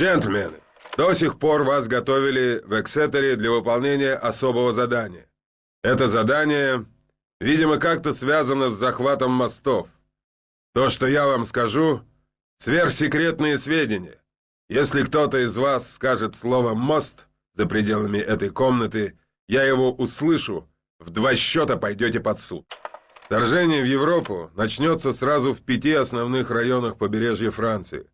Джентльмены, до сих пор вас готовили в Эксетере для выполнения особого задания. Это задание, видимо, как-то связано с захватом мостов. То, что я вам скажу, сверхсекретные сведения. Если кто-то из вас скажет слово «мост» за пределами этой комнаты, я его услышу, в два счета пойдете под суд. Вторжение в Европу начнется сразу в пяти основных районах побережья Франции.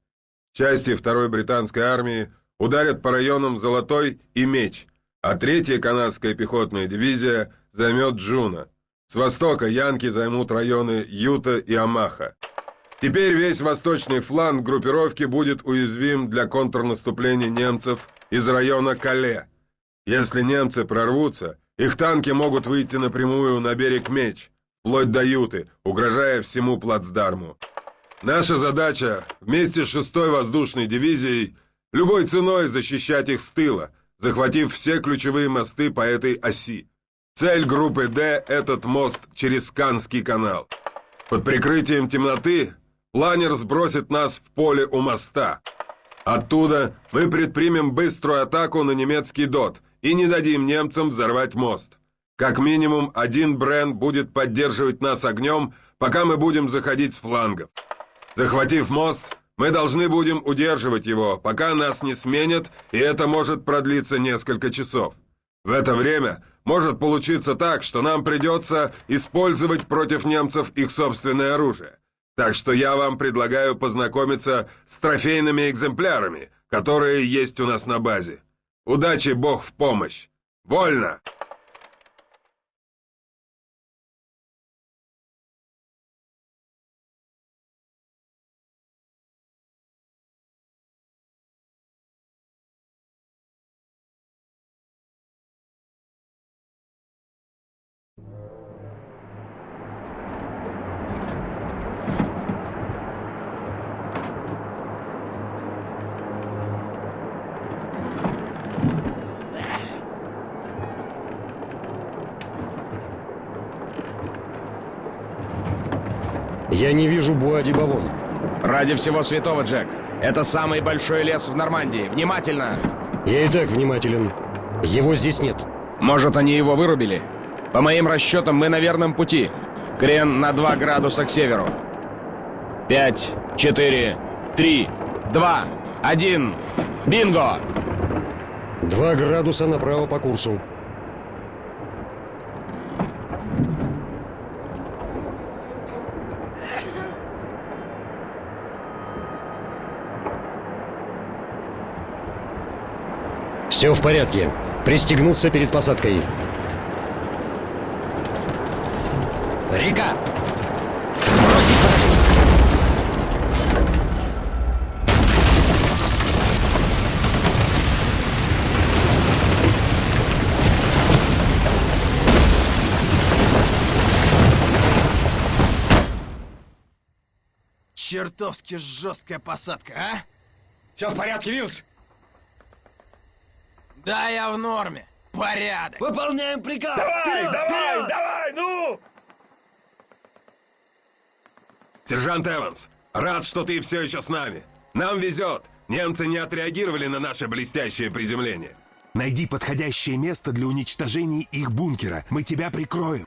Части второй британской армии ударят по районам Золотой и Меч, а третья канадская пехотная дивизия займет Джуно. С востока янки займут районы Юта и Омаха. Теперь весь восточный фланг группировки будет уязвим для контрнаступления немцев из района Кале. Если немцы прорвутся, их танки могут выйти напрямую на берег Меч, вплоть до Юты, угрожая всему плацдарму. Наша задача вместе с 6-й воздушной дивизией любой ценой защищать их с тыла, захватив все ключевые мосты по этой оси. Цель группы «Д» — этот мост через Канский канал. Под прикрытием темноты Планер сбросит нас в поле у моста. Оттуда мы предпримем быструю атаку на немецкий ДОТ и не дадим немцам взорвать мост. Как минимум один Брен будет поддерживать нас огнем, пока мы будем заходить с флангов. Захватив мост, мы должны будем удерживать его, пока нас не сменят, и это может продлиться несколько часов. В это время может получиться так, что нам придется использовать против немцев их собственное оружие. Так что я вам предлагаю познакомиться с трофейными экземплярами, которые есть у нас на базе. Удачи, Бог в помощь! Вольно!» Я не вижу Буади-Бавон. Ради всего святого, Джек. Это самый большой лес в Нормандии. Внимательно! Я и так внимателен. Его здесь нет. Может, они его вырубили? По моим расчетам, мы на верном пути. Крен на 2 градуса к северу. Пять, четыре, три, два, один. Бинго! Два градуса направо по курсу. Все в порядке. Пристегнуться перед посадкой. Река! Сбросить парашют! Чертовски жесткая посадка, а? Все в порядке, Вилс? Да, я в норме. Порядок. Выполняем приказ! Давай, вперед, давай, вперед! давай, ну! Сержант Эванс, рад, что ты все еще с нами. Нам везет. Немцы не отреагировали на наше блестящее приземление. Найди подходящее место для уничтожения их бункера. Мы тебя прикроем.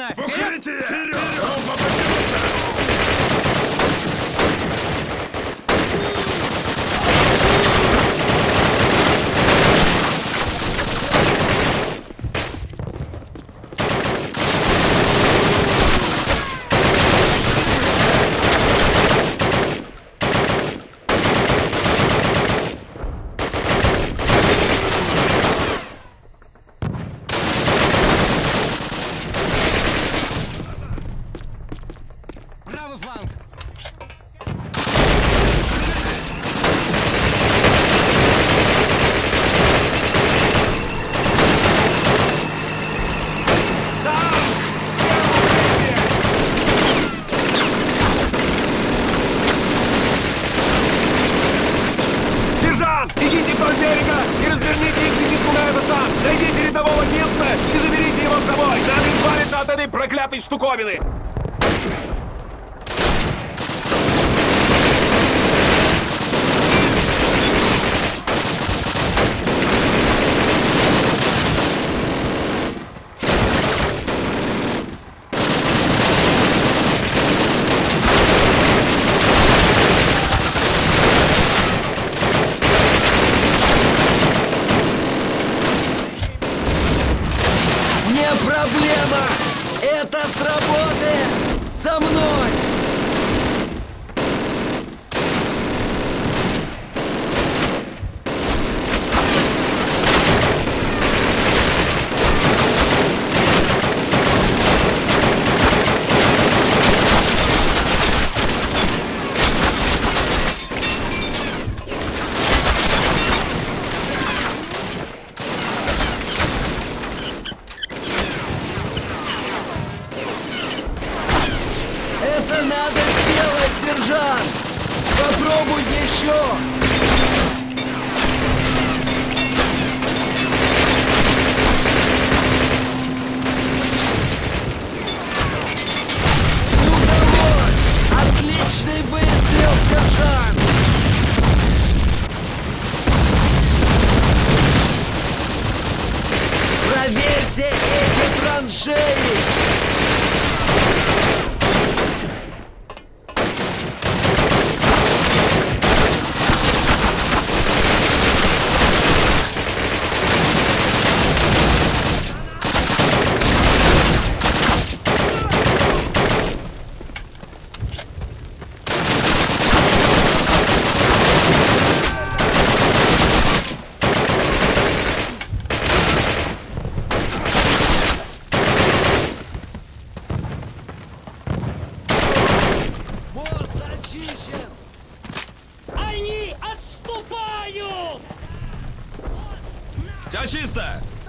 Отлично! Вперед! Вперед! Вперед! Этой проклятой штуковины! Не проблема! Это сработает! За мной! Это надо сделать, сержант! Попробуй еще! Все чисто!